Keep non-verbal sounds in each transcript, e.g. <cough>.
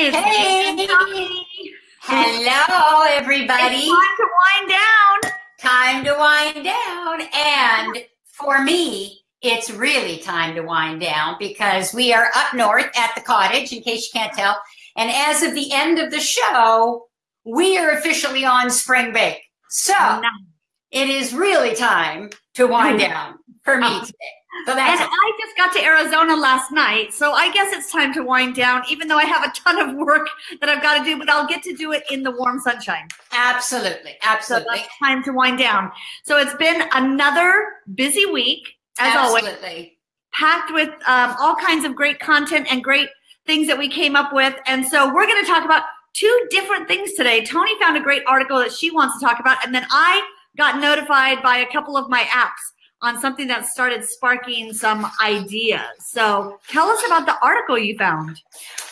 It's Hey! Hello, everybody. It's time to wind down. Time to wind down. And for me, it's really time to wind down because we are up north at the cottage, in case you can't tell. And as of the end of the show, we are officially on spring break. So it is really time to wind down for me <laughs> today. So And I just got to Arizona last night, so I guess it's time to wind down, even though I have a ton of work that I've got to do, but I'll get to do it in the warm sunshine. absolutely, So absolutely, that's time to wind down. So it's been another busy week, as always, packed with um, all kinds of great content and great things that we came up with. And so we're going to talk about two different things today. Tony found a great article that she wants to talk about, and then I got notified by a couple of my apps on something that started sparking some ideas. So tell us about the article you found.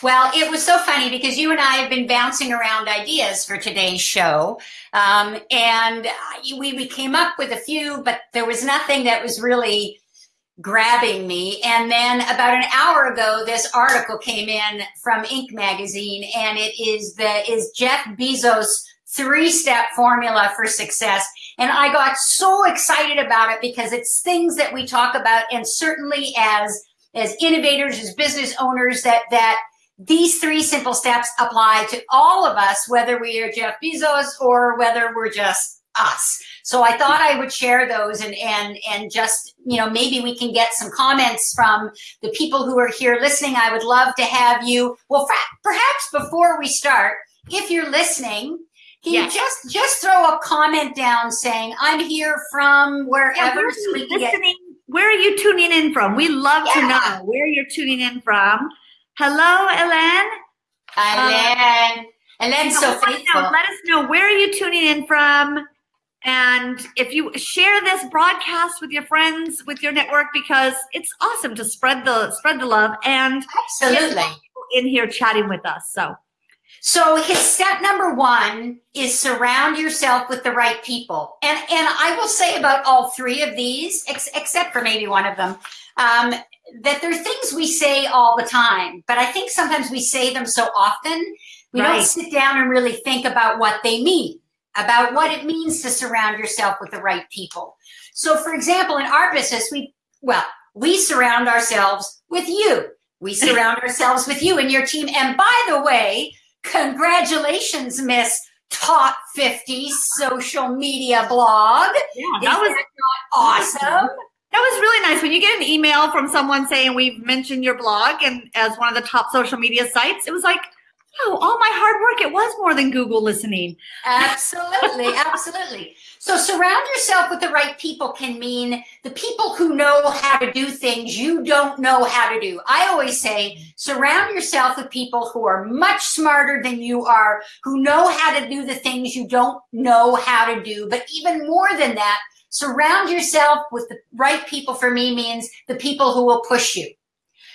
Well, it was so funny because you and I have been bouncing around ideas for today's show. Um, and we, we came up with a few, but there was nothing that was really grabbing me. And then about an hour ago, this article came in from Inc. magazine, and it is the is Jeff Bezos' three-step formula for success. And I got so excited about it because it's things that we talk about, and certainly as as innovators, as business owners, that that these three simple steps apply to all of us, whether we are Jeff Bezos or whether we're just us. So I thought I would share those and and and just you know maybe we can get some comments from the people who are here listening. I would love to have you. Well, perhaps before we start, if you're listening. Can you just just throw a comment down saying I'm here from wherever so we can get listening? where are you tuning in from? We love to know where you're tuning in from. Hello, Ellen. Um, Ellen. Ellen's So so let, us know, faithful. let us know where are you tuning in from, and if you share this broadcast with your friends, with your network, because it's awesome to spread the spread the love and Absolutely. in here chatting with us. So So his step number one is surround yourself with the right people. And and I will say about all three of these, ex- except for maybe one of them, um, that there are things we say all the time. But I think sometimes we say them so often, we Right. don't sit down and really think about what they mean, about what it means to surround yourself with the right people. So for example, in our business, we well, we surround ourselves with you. We surround <laughs> ourselves with you and your team. And by the way, congratulations, Miss Top 50 social media blog. yeah, Is that was that not awesome? that was really nice when you get an email from someone saying we've mentioned your blog and as one of the top social media sites. It was like, oh, all my hard work. It was more than Google listening. Absolutely, <laughs> absolutely. So surround yourself with the right people can mean the people who know how to do things you don't know how to do. I always say surround yourself with people who are much smarter than you are, who know how to do the things you don't know how to do. But even more than that, surround yourself with the right people for me means the people who will push you.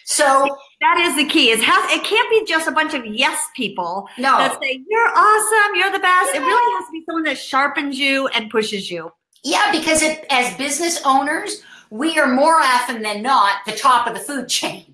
So That is the key. It has it can't be just a bunch of yes people no, that say you're awesome, you're the best. It really has to be someone that sharpens you and pushes you. Yeah, because it, as business owners, we are more often than not the top of the food chain.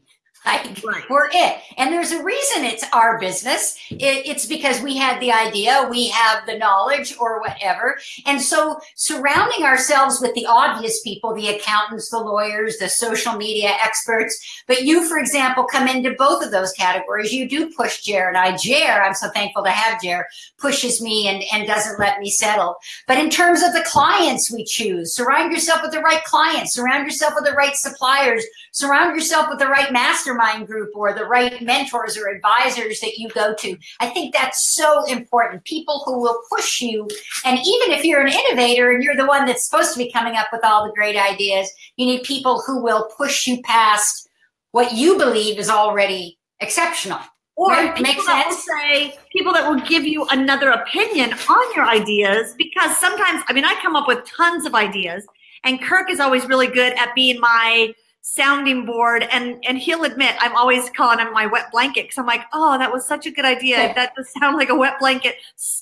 Like Right. we're it, and there's a reason it's our business. It, it's because we had the idea, we have the knowledge, or whatever. And so, surrounding ourselves with the obvious people, the accountants, the lawyers, the social media experts. But you, for example, come into both of those categories. You do push Jer and I. Jer, I'm so thankful to have Jer, pushes me and, and doesn't let me settle. But in terms of the clients we choose, surround yourself with the right clients, surround yourself with the right suppliers, surround yourself with the right mastermind group or the right mentors or advisors that you go to. I think that's so important. People who will push you. And even if you're an innovator and you're the one that's supposed to be coming up with all the great ideas, you need people who will push you past what you believe is already exceptional. Or Right, people makes that will sense. say people that will give you another opinion on your ideas because sometimes I mean I come up with tons of ideas and Kirk is always really good at being my sounding board and and he'll admit I'm always calling him my wet blanket because I'm like oh that was such a good idea that does sound like a wet blanket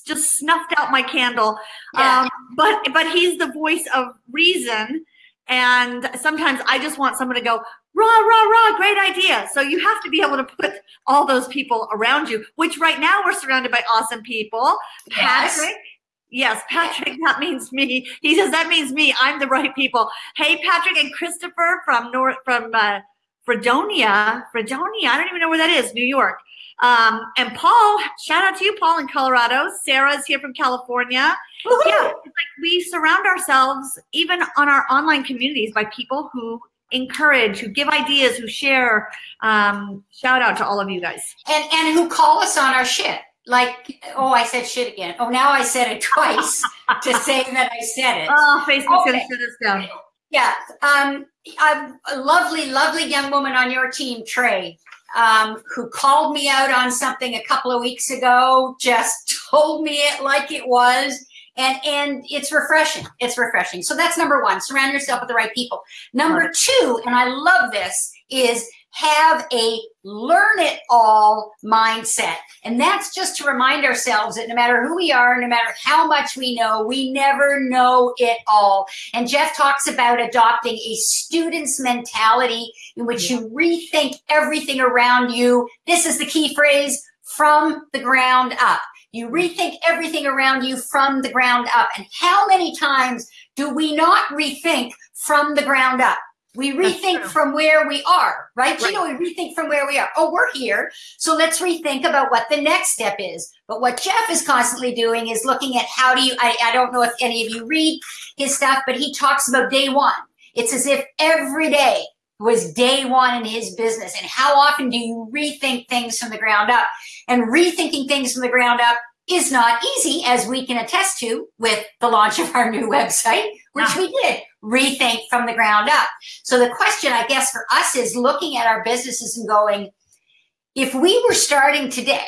just snuffed out my candle Yeah. um, but but he's the voice of reason And sometimes I just want someone to go, rah, rah, rah, great idea. So you have to be able to put all those people around you, which right now we're surrounded by awesome people. Patrick. Yes. Yes, Patrick, that means me. He says that means me. I'm the right people. Hey, Patrick and Christopher from North from uh, Fredonia, Fredonia. I don't even know where that is. New York. Um, and Paul, shout out to you, Paul in Colorado. Sarah's here from California. Woo-hoo! Yeah, like we surround ourselves, even on our online communities, by people who encourage, who give ideas, who share. Um, shout out to all of you guys. And and who call us on our shit. Like, oh, I said shit again. Oh, now I said it <laughs> twice to say that I said it. Oh, Facebook's okay. gonna shut us down. Yeah. Um, a lovely, lovely young woman on your team, Trey, um, who called me out on something a couple of weeks ago, just <laughs> told me it like it was. And, and it's refreshing. It's refreshing. So that's number one, surround yourself with the right people. Number two, and I love this, is have a learn it all mindset. And that's just to remind ourselves that no matter who we are, no matter how much we know, we never know it all. And Jeff talks about adopting a student's mentality in which you rethink everything around you. This is the key phrase from the ground up. You rethink everything around you from the ground up. And how many times do we not rethink from the ground up? We rethink from where we are, right? right? You know, we rethink from where we are. Oh, we're here. So let's rethink about what the next step is. But what Jeff is constantly doing is looking at how do you, I, I don't know if any of you read his stuff, but he talks about day one. It's as if every day was day one in his business. And how often do you rethink things from the ground up? And rethinking things from the ground up is not easy, as we can attest to with the launch of our new website, which we did rethink from the ground up. So the question, I guess, for us is looking at our businesses and going, if we were starting today,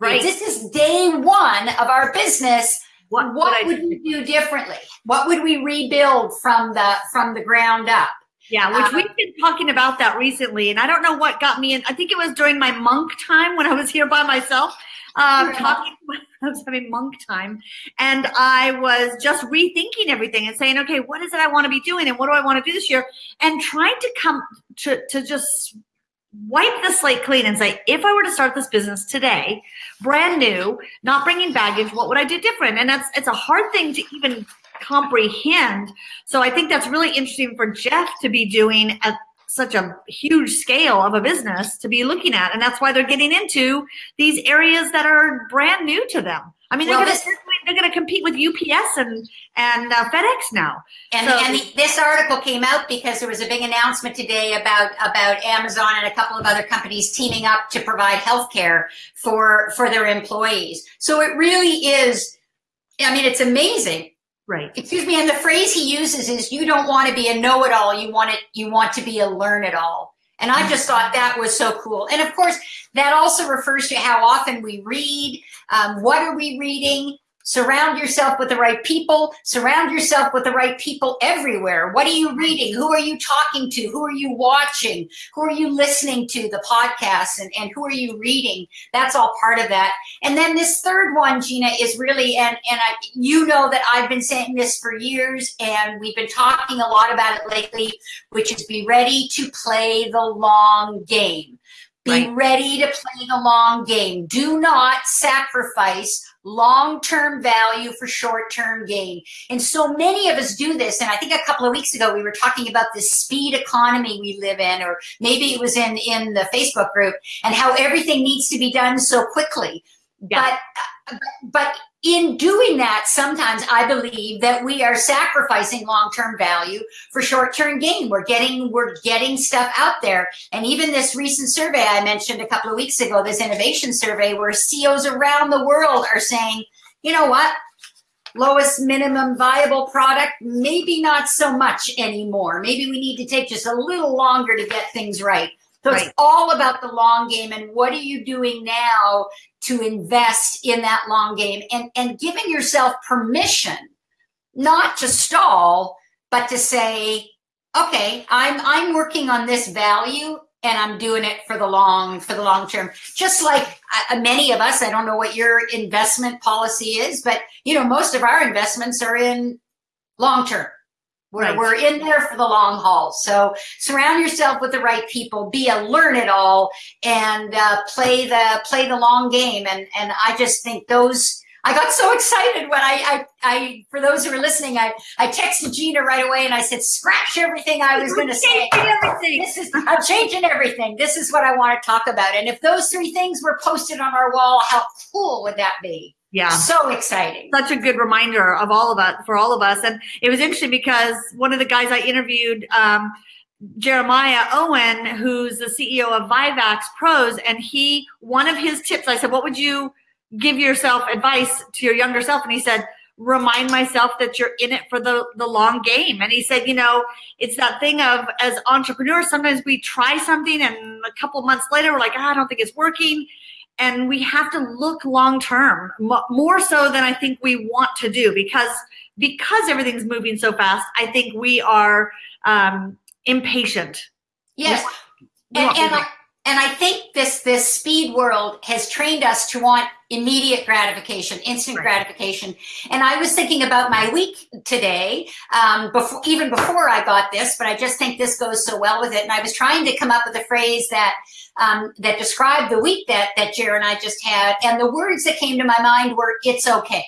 right? This is day one of our business. What, what would we do differently? What would we rebuild from the from the ground up? Yeah, which um, we've been talking about that recently, and I don't know what got me in. I think it was during my monk time when I was here by myself, um, talking. <laughs> I was having monk time, and I was just rethinking everything and saying, okay, what is it I want to be doing, and what do I want to do this year, and trying to come to to just wipe the slate clean and say, if I were to start this business today, brand new, not bringing baggage, what would I do different? And that's it's a hard thing to even comprehend. So I think that's really interesting for Jeff to be doing at such a huge scale of a business to be looking at. And that's why they're getting into these areas that are brand new to them. I mean, well, they're going to they're going to compete with UPS and and uh, FedEx now. And, so, and the, this article came out because there was a big announcement today about about Amazon and a couple of other companies teaming up to provide healthcare for for their employees. So it really is. I mean, it's amazing Right. Excuse me. And the phrase he uses is you don't want to be a know-it-all. You want it, you want to be a learn-it-all. And I just thought that was so cool. And of course, that also refers to how often we read. Um, what are we reading? Surround yourself with the right people. Surround yourself with the right people everywhere. What are you reading? Who are you talking to? Who are you watching? Who are you listening to? The podcasts and, and who are you reading? That's all part of that. And then this third one, Gina, is really, and, and I, you know that I've been saying this for years and we've been talking a lot about it lately, which is be ready to play the long game. Be right. ready to play the long game. Do not sacrifice long-term value for short-term gain. And so many of us do this. And I think a couple of weeks ago, we were talking about this speed economy we live in, or maybe it was in, in the Facebook group and how everything needs to be done so quickly. Yeah. But, but in doing that, sometimes I believe that we are sacrificing long-term value for short-term gain. We're getting we're getting stuff out there, and even this recent survey I mentioned a couple of weeks ago, this innovation survey, where CEOs around the world are saying, you know what, lowest minimum viable product, maybe not so much anymore. Maybe we need to take just a little longer to get things right. So right. it's all about the long game and what are you doing now to invest in that long game and, and giving yourself permission not to stall, but to say, okay, I'm I'm working on this value and I'm doing it for the long for the long term. Just like uh, many of us, I don't know what your investment policy is, but you know, most of our investments are in long term We're, Right. we're in there for the long haul. So surround yourself with the right people, be a learn it all and uh, play the, play the long game. And, and I just think those, I got so excited when I, I, I, for those who are listening, I, I texted Gina right away and I said, scratch everything I was going to say. Everything. This is, I'm changing everything. This is what I want to talk about. And if those three things were posted on our wall, how cool would that be? Yeah. So exciting. such a good reminder of all of us for all of us and it was interesting because one of the guys i interviewed um, jeremiah owen who's the ceo of vivax pros and he one of his tips i said what would you give yourself advice to your younger self and he said remind myself that you're in it for the the long game and he said you know it's that thing of as entrepreneurs sometimes we try something and a couple months later we're like "Ah, i don't think it's working and we have to look long term more so than i think we want to do because because everything's moving so fast i think we are um, impatient Yes. We And, want and, I, and I think this this speed world has trained us to want immediate gratification, instant Right. gratification. And I was thinking about my week today, um, before even before I got this, but I just think this goes so well with it. And I was trying to come up with a phrase that um, that described the week that that Jared and I just had, and the words that came to my mind were "It's okay."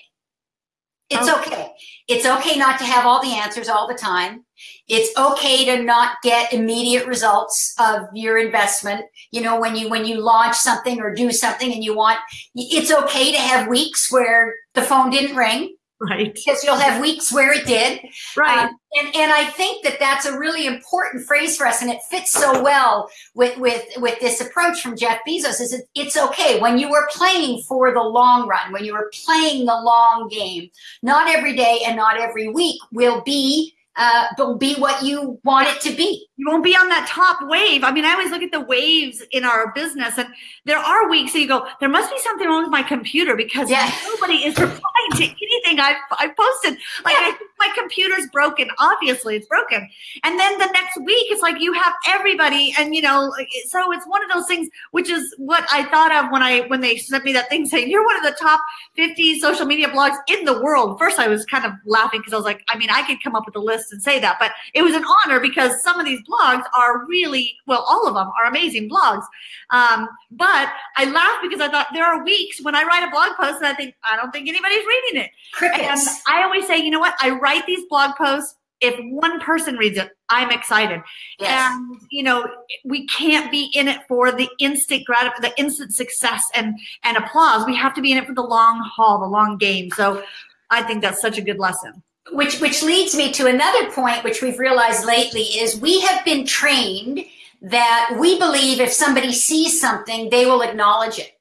It's Oh. okay. It's okay not to have all the answers all the time. It's okay to not get immediate results of your investment. You know, when you when you launch something or do something and you want it's okay to have weeks where the phone didn't ring <laughs> right because you'll have weeks where it did. right Um, and and I think that that's a really important phrase for us, and it fits so well with with with this approach from Jeff Bezos. Is it, it's okay when you are playing for the long run, when you are playing the long game. Not every day and not every week will be uh, will be what you want it to be. You won't be on that top wave. I mean, I always look at the waves in our business, and there are weeks that you go, there must be something wrong with my computer because Yeah. nobody is replying to anything I've, I've posted. Like, I think my computer's broken. Obviously, it's broken. And then the next week, it's like you have everybody, and you know, so it's one of those things, which is what I thought of when I when they sent me that thing saying you're one of the top 50 social media blogs in the world. First, I was kind of laughing because I was like, I mean, I could come up with a list and say that, but it was an honor because some of these blogs are really well, all of them are amazing blogs. Um, but I laugh because I thought there are weeks when I write a blog post and I think I don't think anybody's reading it. And Crickets. I always say, you know what? I write these blog posts. If one person reads it, I'm excited. Yes. And you know, we can't be in it for the instant grat, the instant success and and applause. We have to be in it for the long haul, the long game. So, I think that's such a good lesson. Which which leads me to another point which we've realized lately is we have been trained that we believe if somebody sees something they will acknowledge it.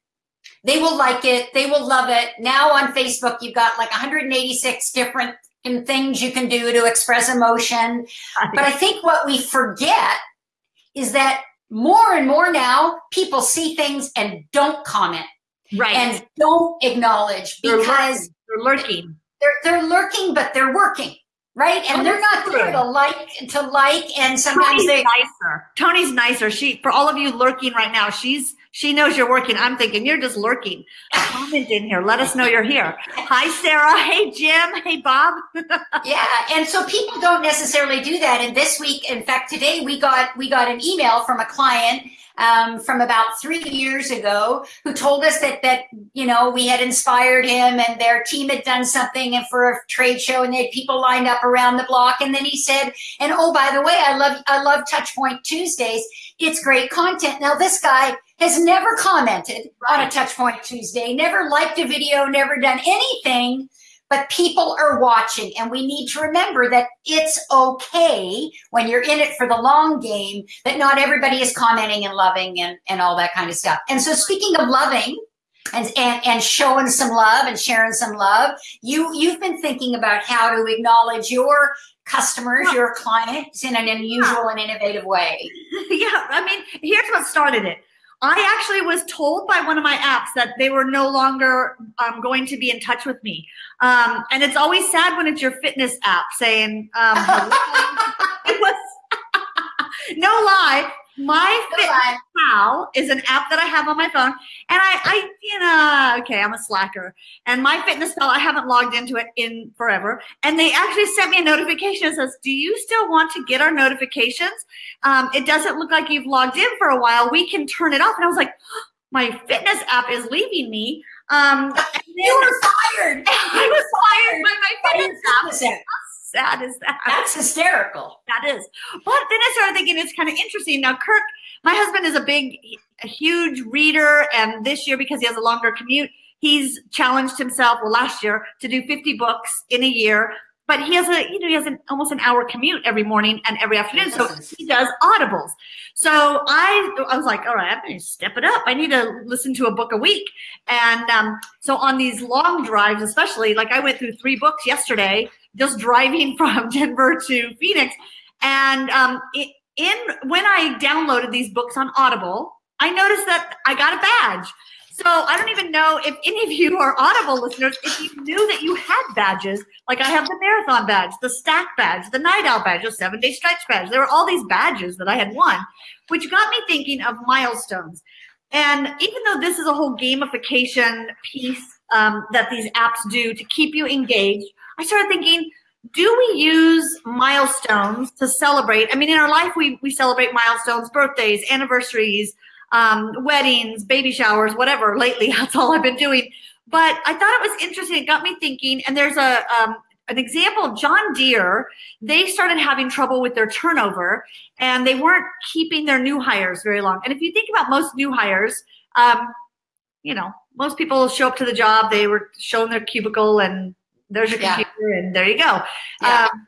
They will like it. They will love it. Now on facebook you've got like 186 different things you can do to express emotion. But i think what we forget is that more and more now people see things and don't comment. Right, and don't acknowledge because they're lurking. They're they're lurking, but they're working, right? And Oh, they're not that's there to like to like, and sometimes Tony's they nicer. Tony's nicer. She for all of you lurking right now. She's she knows you're working. I'm thinking you're just lurking. Comment in here. Let us know you're here. Hi, Sarah. Hey, Jim. Hey, Bob. <laughs> yeah. And so people don't necessarily do that. And this week, in fact, today we got we got an email from a client um, from about three years ago who told us that that you know we had inspired him and their team had done something and for a trade show and they had people lined up around the block. And then he said and oh by the way I love I love Touchpoint Tuesdays. It's great content. Now this guy has never commented on a Touchpoint Tuesday never liked a video never done anything but people are watching and we need to remember that it's okay when you're in it for the long game that not everybody is commenting and loving and, and all that kind of stuff and so speaking of loving and, and and showing some love and sharing some love you you've been thinking about how to acknowledge your customers your clients in an unusual and innovative way <laughs> yeah, I mean, here's what started it. I actually was told by one of my apps that they were no longer um, going to be in touch with me. Um, and it's always sad when it's your fitness app saying, um, <laughs> it was <laughs> no lie. My Fitness Pal is an app that I have on my phone, and I, I, you know, okay, I'm a slacker, and my Fitness Pal, I haven't logged into it in forever, and they actually sent me a notification that says, "Do you still want to get our notifications? Um, it doesn't look like you've logged in for a while. We can turn it off." And I was like, <gasps> "My fitness app is leaving me." Um, you were fired. <laughs> I was fired by my fitness app sad is that? That's hysterical. That is. But then I started thinking it's kind of interesting. Now, Kirk, my husband is a big, a huge reader, and this year because he has a longer commute, he's challenged himself. Well, last year to do 50 books in a year. But he has a, you know, he has an almost an hour commute every morning and every afternoon. So he does audibles. So I, I was like, all right, I'm going to step it up. I need to listen to a book a week. And um, so on these long drives, especially, like I went through three books yesterday just driving <laughs> from Denver to Phoenix. And um, in when I downloaded these books on Audible, I noticed that I got a badge. So I don't even know if any of you are Audible listeners, if you knew that you had badges, like I have the marathon badge, the stack badge, the night owl badge, the seven day stretch badge. There were all these badges that I had won, which got me thinking of milestones. And even though this is a whole gamification piece um, that these apps do to keep you engaged, I started thinking, do we use milestones to celebrate? I mean, in our life, we, we celebrate milestones, birthdays, anniversaries, um, weddings, baby showers, whatever. Lately, <laughs> that's all I've been doing. But I thought it was interesting. It got me thinking. And there's a um, an example. Of John Deere. They started having trouble with their turnover, and they weren't keeping their new hires very long. And if you think about most new hires, um, you know, most people show up to the job. They were shown their cubicle and there's your computer yeah. and there you go. Yeah. Um,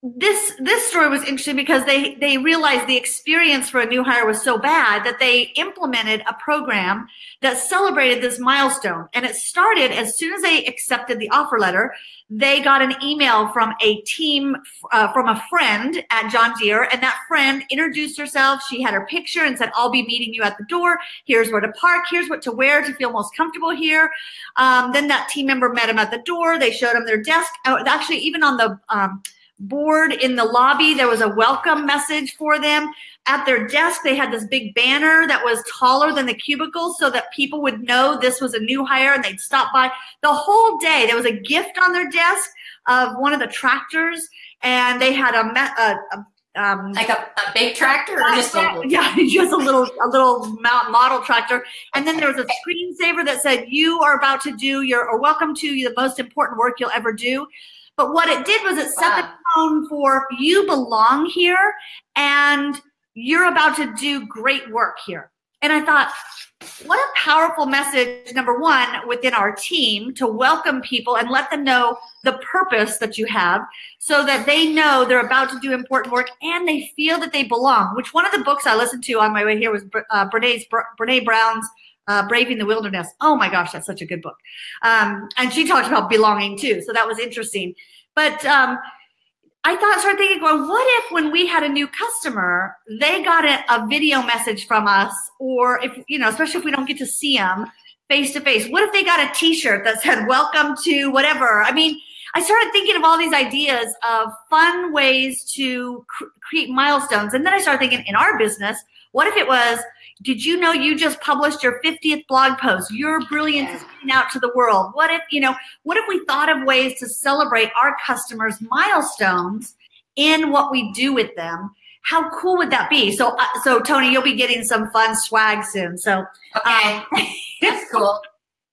this this story was interesting because they they realized the experience for a new hire was so bad that they implemented a program that celebrated this milestone. And it started as soon as they accepted the offer letter they got an email from a team uh, from a friend at john deere. And that friend introduced herself. She had her picture and said i'll be meeting you at the door. Here's where to park. Here's what to wear to feel most comfortable here. Um, then that team member met him at the door. They showed him their desk. Oh, actually even on the um, board in the lobby. There was a welcome message for them. At their desk, they had this big banner that was taller than the cubicle so that people would know this was a new hire and they'd stop by. The whole day, there was a gift on their desk of one of the tractors, and they had a, a, a um, like a, a, big tractor or just a little yeah <laughs> just a little a little model tractor and then there was a screensaver that said you are about to do your or welcome to the most important work you'll ever do but what it did was it set wow. the tone for you belong here and you're about to do great work here. And I thought, what a powerful message, number one, within our team to welcome people and let them know the purpose that you have so that they know they're about to do important work and they feel that they belong. Which one of the books I listened to on my way here was uh, Brene's, Brene Brown's uh, Braving the Wilderness. Oh my gosh, that's such a good book. Um, and she talked about belonging too. So that was interesting. But um, I thought, started thinking, going, what if when we had a new customer, they got a, a video message from us, or if, you know, especially if we don't get to see them face to face, what if they got a t shirt that said, welcome to whatever? I mean, I started thinking of all these ideas of fun ways to cr- create milestones. And then I started thinking in our business, what if it was, did you know you just published your 50th blog post? Your brilliance is getting out to the world. What if, you know, what if we thought of ways to celebrate our customers' milestones in what we do with them? How cool would that be? So, uh, so Tony, you'll be getting some fun swag soon. So, okay, um, <laughs> that's cool.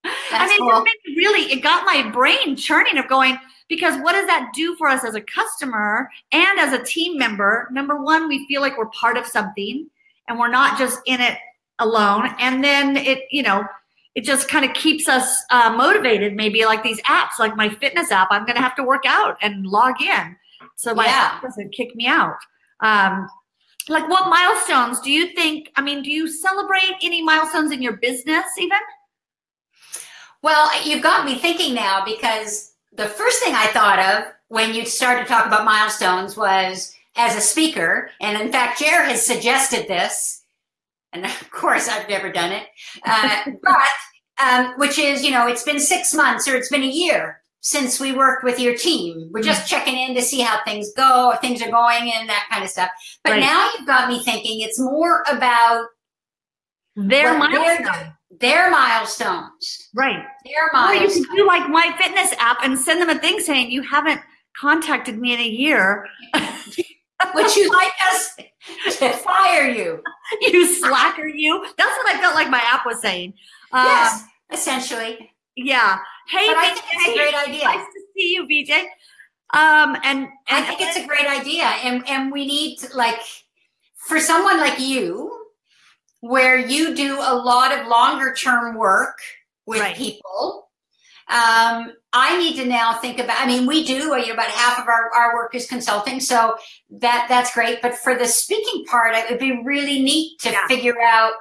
That's I mean, cool. it really, it got my brain churning of going, because what does that do for us as a customer and as a team member? Number one, we feel like we're part of something and we're not just in it alone. And then it, you know, it just kind of keeps us uh, motivated. Maybe like these apps, like my fitness app, I'm going to have to work out and log in, so my yeah. app doesn't kick me out. Um, like, what milestones do you think? I mean, do you celebrate any milestones in your business even? Well, you've got me thinking now because the first thing I thought of when you started to talk about milestones was as a speaker. And in fact, Jer has suggested this. And <laughs> of course, I've never done it. Uh, <laughs> but, um, which is, you know, it's been six months or it's been a year since we worked with your team. We're just mm. checking in to see how things go, if things are going and that kind of stuff. But right. now you've got me thinking it's more about their milestones. Their milestones. Right. Their milestones. Or you can do like my fitness app and send them a thing saying you haven't contacted me in a year. <laughs> Would you like us <laughs> to fire you? you slacker you. That's what I felt like my app was saying. Yes, um, essentially. Yeah. Hey, but I think it's a great idea. Nice to see you, BJ. Um, and, and I think it's a great idea, and and we need like for someone like you, where you do a lot of longer term work with right. people. Um, I need to now think about. I mean, we do. You know, about half of our, our work is consulting, so that that's great. But for the speaking part, it would be really neat to yeah. figure out.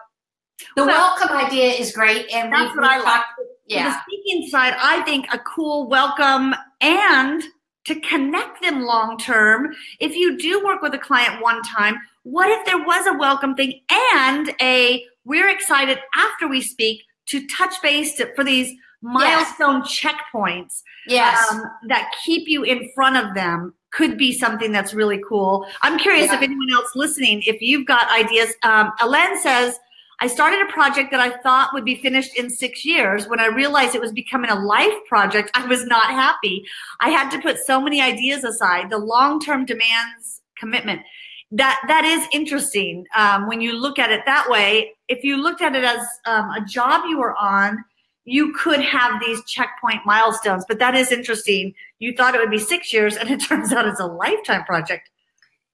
The well, welcome idea is great, and that's we, what I like. Yeah. The speaking side, I think a cool welcome and to connect them long term. If you do work with a client one time, what if there was a welcome thing and a we're excited after we speak to touch base to, for these milestone yes. checkpoints yes. Um, that keep you in front of them could be something that's really cool. I'm curious yeah. if anyone else listening, if you've got ideas. Um, says, I started a project that I thought would be finished in six years. When I realized it was becoming a life project, I was not happy. I had to put so many ideas aside. The long-term demands commitment. That that is interesting um, when you look at it that way. If you looked at it as um, a job you were on, you could have these checkpoint milestones. But that is interesting. You thought it would be six years, and it <laughs> turns out it's a lifetime project.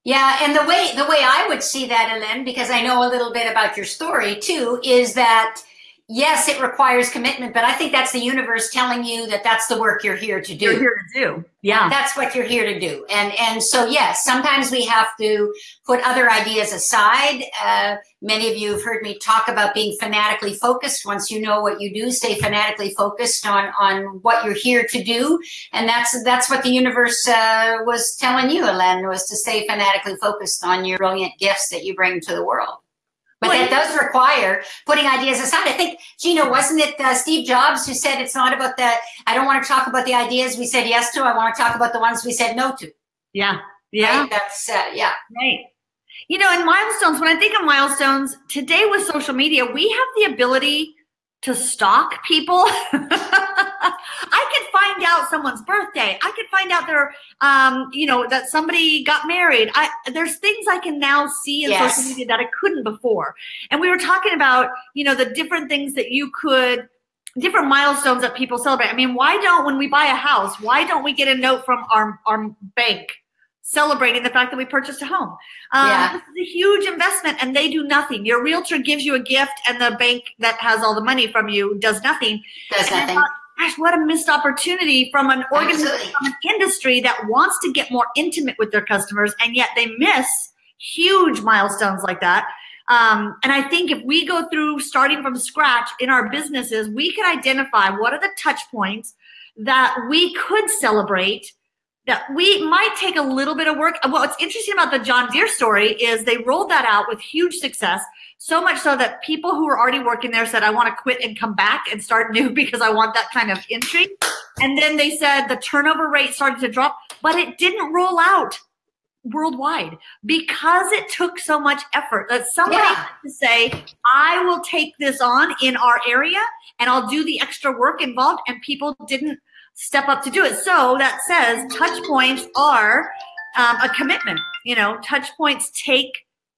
Yeah, and the way the way I would see that, Ellen, because I know a little bit about your story too, is that yes, it requires commitment, but I think that's the universe telling you that that's the work you're here to do. You're here to do. Yeah. That's what you're here to do. And and so yes, sometimes we have to put other ideas aside. Uh, many of you have heard me talk about being fanatically focused. Once you know what you do, stay fanatically focused on on what you're here to do. And that's that's what the universe uh, was telling you, Ellen, was to stay fanatically focused on your brilliant gifts that you bring to the world. But well, that does require putting ideas aside. I think, Gina, wasn't it uh, Steve Jobs who said it's not about the, I don't want to talk about the ideas we said yes to. I want to talk about the ones we said no to. Yeah. Yeah. Right? That's, uh, yeah. Right. You know, in milestones, when I think of milestones, today with social media, we have the ability to stalk people. <laughs> I could find out someone's birthday. I could find out their, um, you know, that somebody got married. I, there's things I can now see in yes. social media that I couldn't before. And we were talking about, you know, the different things that you could, different milestones that people celebrate. I mean, why don't, when we buy a house, why don't we get a note from our, our bank celebrating the fact that we purchased a home. Um, yeah. This is a huge investment and they do nothing. Your realtor gives you a gift and the bank that has all the money from you does nothing. Does and nothing. Gosh, what a missed opportunity from an organization, from an industry that wants to get more intimate with their customers and yet they miss huge milestones like that. Um, and I think if we go through starting from scratch in our businesses, we can identify what are the touch points that we could celebrate that we might take a little bit of work. Well, What's interesting about the John Deere story is they rolled that out with huge success, so much so that people who were already working there said, I want to quit and come back and start new <laughs> because I want that kind of intrigue. And then they said the turnover rate started to drop, but it didn't roll out worldwide because it took so much effort that somebody yeah. had to say, I will take this on in our area and I'll do the extra work involved. And people didn't step up to do it. So that says touch points are um, a commitment. You know, touch points take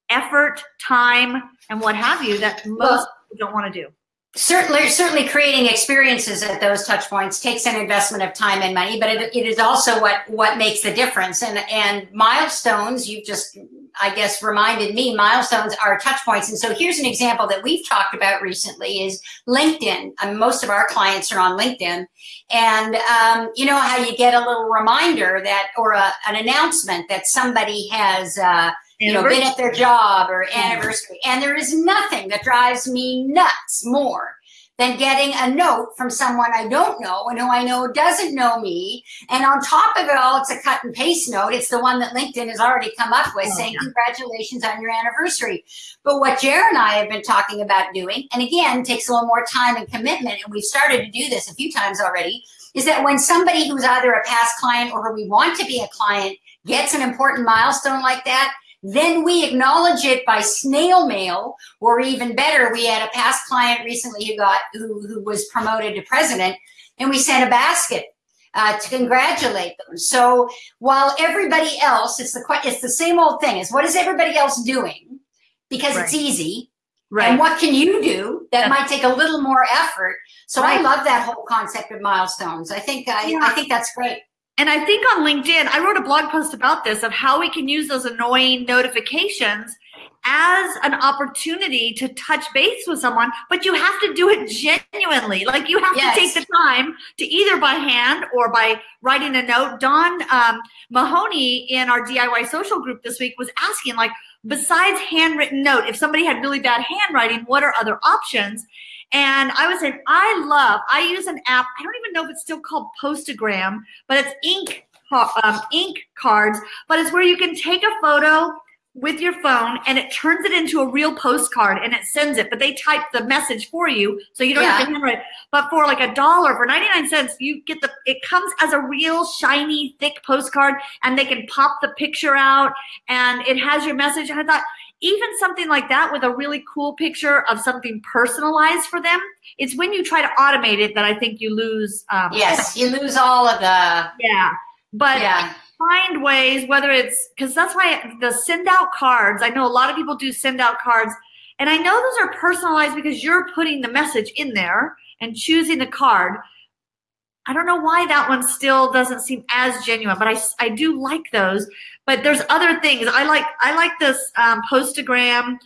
effort, time, and what have you that most well, people don't want to do. Certainly, certainly creating experiences at those touch points takes an investment of time and money, but it, it is also what, what makes the difference. And, and milestones, you've just, I guess, reminded me, milestones are touch points. And so here's an example that we've talked about recently is LinkedIn. I mean, most of our clients are on LinkedIn. And um, you know how you get a little reminder that, or a, an announcement that somebody has, uh, you know, been at their job or anniversary. And there is nothing that drives me nuts more than getting a note from someone I don't know and who I know doesn't know me. And on top of it all, it's a cut and paste note. It's the one that LinkedIn has already come up with oh, saying, yeah. congratulations on your anniversary. But what Jared and I have been talking about doing, and again, takes a little more time and commitment, and we've started to do this a few times already, is that when somebody who's either a past client or who we want to be a client gets an important milestone like that, then we acknowledge it by snail mail, or even better, we had a past client recently who got who, who was promoted to president, and we sent a basket uh, to congratulate them. So while everybody else, it's the it's the same old thing. Is what is everybody else doing? Because right. it's easy. Right. And what can you do that might take a little more effort? So right. I love that whole concept of milestones. I think I, yeah. I think that's great. And I think on LinkedIn, I wrote a blog post about this of how we can use those annoying notifications as an opportunity to touch base with someone, but you have to do it genuinely. Like you have yes. to take the time to either by hand or by writing a note. Don um, Mahoney in our DIY social group this week was asking, like, besides handwritten note, if somebody had really bad handwriting, what are other options? And I was saying, I love, I use an app. I don't even know if it's still called Postagram, but it's ink, um, ink cards, but it's where you can take a photo with your phone and it turns it into a real postcard and it sends it, but they type the message for you. So you don't yeah. have to handwrite. But for like a dollar, for 99 cents, you get the, it comes as a real shiny, thick postcard and they can pop the picture out and it has your message. And I thought, even something like that with a really cool picture of something personalized for them it's when you try to automate it that i think you lose um, yes you lose all of the yeah but yeah. find ways whether it's because that's why the send out cards i know a lot of people do send out cards and i know those are personalized because you're putting the message in there and choosing the card I don't know why that one still doesn't seem as genuine, but I, I do like those. But there's other things. I like I like this um, Postagram,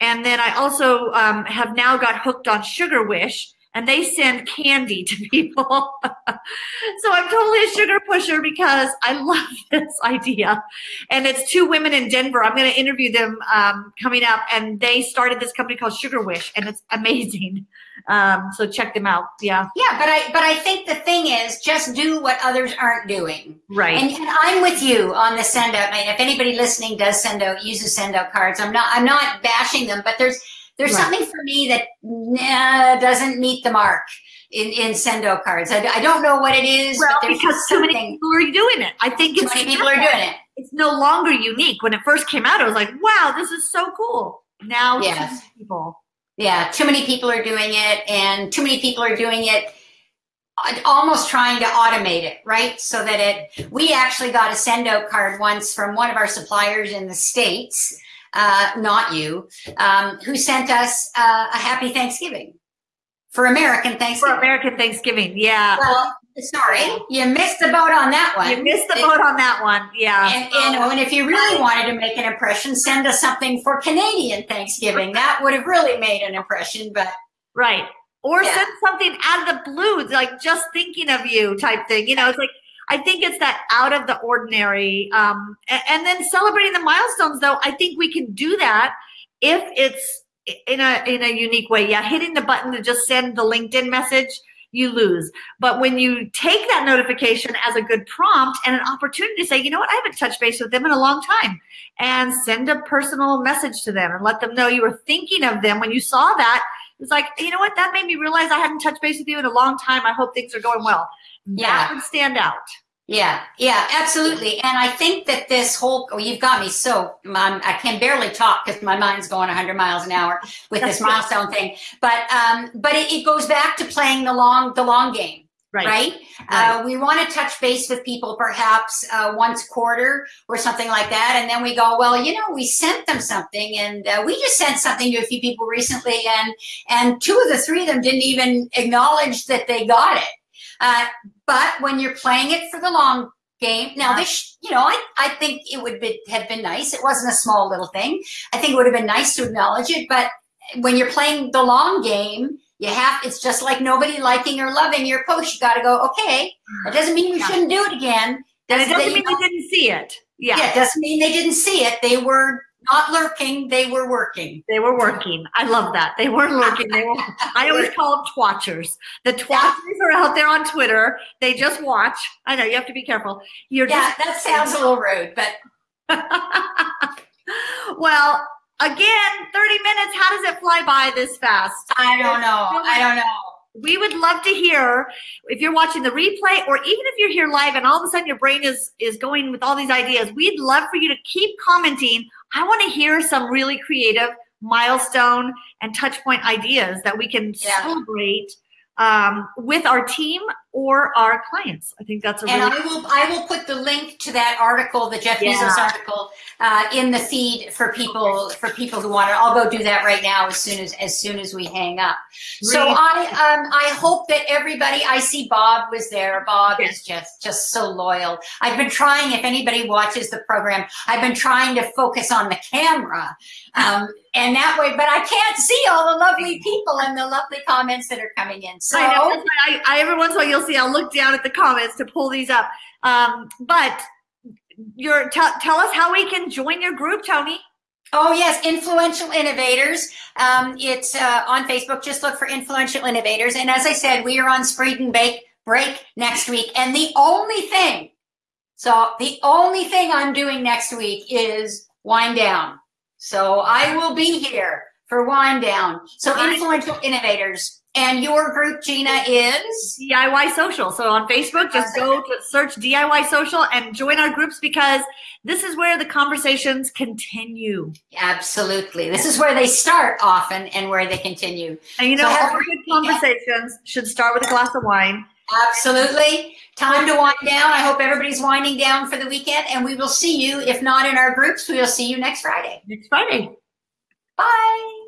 and then I also um, have now got hooked on Sugar Wish, and they send candy <laughs> to people. <laughs> so I'm totally a sugar pusher because I love <laughs> this idea. And it's two women in Denver. I'm going to interview them um, coming up, and they started this company called Sugar Wish, and it's amazing. Um, so check them out. Yeah. Yeah, but I but I think the thing is just do what others aren't doing. Right. And, and I'm with you on the send out. I mean, if anybody listening does send out uses send out cards, I'm not I'm not bashing them, but there's there's right. something for me that nah, doesn't meet the mark in, in sendo cards. I, I don't know what it is. Well, because too many people are doing it. I think too many people are doing it. It's no longer unique. When it first came out, I was like, wow, this is so cool. Now, yes. people. Yeah, too many people are doing it, and too many people are doing it almost trying to automate it, right? So that it, we actually got a send out card once from one of our suppliers in the States uh, not you, um, who sent us uh, a happy Thanksgiving for American Thanksgiving. For American Thanksgiving, yeah. Well, sorry, you missed the boat on that one. You missed the boat on that one, yeah. And, you know, and if you really wanted to make an impression, send us something for Canadian Thanksgiving. That would have really made an impression, but right. Or yeah. send something out of the blue, like just thinking of you type thing. You know, it's like I think it's that out of the ordinary. Um, and, and then celebrating the milestones, though, I think we can do that if it's in a in a unique way. Yeah, hitting the button to just send the LinkedIn message, you lose. But when you take that notification as a good prompt and an opportunity to say, you know what, I haven't touched base with them in a long time, and send a personal message to them and let them know you were thinking of them when you saw that. It's like, you know what, that made me realize I hadn't touched base with you in a long time. I hope things are going well yeah. that would stand out. Yeah, yeah, absolutely. And I think that this whole, oh, you've got me so, I'm, i can barely talk because my mind's going 100 miles an hour with this milestone thing. But, um, but it, it, goes back to playing the long, the long game. Right. Right. right. Uh, we want to touch base with people perhaps uh, once quarter or something like that. And then we go, well, you know, we sent them something and uh, we just sent something to a few people recently and, and two of the three of them didn't even acknowledge that they got it. Uh, but when you're playing it for the long game, now this, you know, I, I think it would be, have been nice. It wasn't a small little thing. I think it would have been nice to acknowledge it. But when you're playing the long game, you have, it's just like nobody liking or loving your post. You got to go, okay, that doesn't mean you shouldn't do it again. And it doesn't mean they didn't see it. Yeah. Yeah, it doesn't mean they didn't see it. They were not lurking, they were working. They were working. I love that. They weren't lurking. They were. I always call them twatchers. The twatchers are out there on Twitter. They just watch. I know you have to be careful. You're yeah, just, that sounds a little rude, but. <laughs> well, again, 30 minutes. How does it fly by this fast? I don't know. I don't know. We would love to hear if you're watching the replay or even if you're here live and all of a sudden your brain is is going with all these ideas we'd love for you to keep commenting i want to hear some really creative milestone and touch point ideas that we can yeah. celebrate um, with our team or our clients. I think that's a and really I will I will put the link to that article, the Jeff yeah. Bezos article, uh, in the feed for people for people who want it. I'll go do that right now as soon as as soon as we hang up. So I um, I hope that everybody. I see Bob was there. Bob yes. is just just so loyal. I've been trying. If anybody watches the program, I've been trying to focus on the camera. Um, and that way, but I can't see all the lovely people and the lovely comments that are coming in. So I, know, I, I every once in a while you'll I'll look down at the comments to pull these up. Um, but your tell us how we can join your group, Tony. Oh yes, influential innovators. Um, it's uh, on Facebook. Just look for influential innovators. And as I said, we are on Spread and Bake break next week. And the only thing, so the only thing I'm doing next week is wind down. So I will be here for wind down. So influential innovators. And your group, Gina, is DIY Social. So on Facebook, just go to search DIY Social and join our groups because this is where the conversations continue. Absolutely. This is where they start often and where they continue. And you know, so all good conversations should start with a glass of wine. Absolutely. Time to wind down. I hope everybody's winding down for the weekend and we will see you. If not in our groups, we will see you next Friday. Next Friday. Bye.